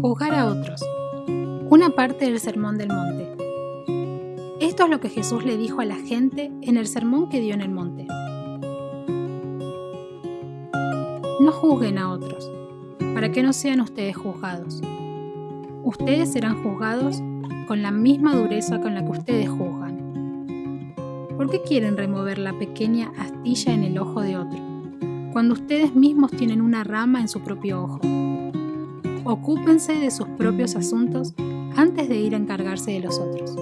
Juzgar a otros. Una parte del Sermón del Monte. Esto es lo que Jesús le dijo a la gente en el sermón que dio en el monte. No juzguen a otros, para que no sean ustedes juzgados. Ustedes serán juzgados con la misma dureza con la que ustedes juzgan. ¿Por qué quieren remover la pequeña astilla en el ojo de otro, cuando ustedes mismos tienen una rama en su propio ojo? Ocúpense de sus propios asuntos antes de ir a encargarse de los otros.